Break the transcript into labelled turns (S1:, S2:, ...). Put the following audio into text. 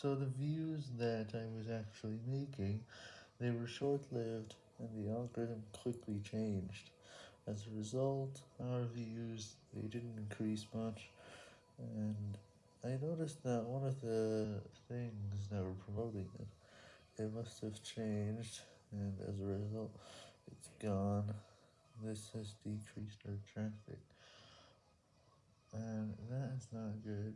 S1: So the views that I was actually making, they were short-lived, and the algorithm quickly changed. As a result, our views, they didn't increase much, and I noticed that one of the things that were promoting it, it must have changed, and as a result, it's gone. This has decreased our traffic, and that is not good.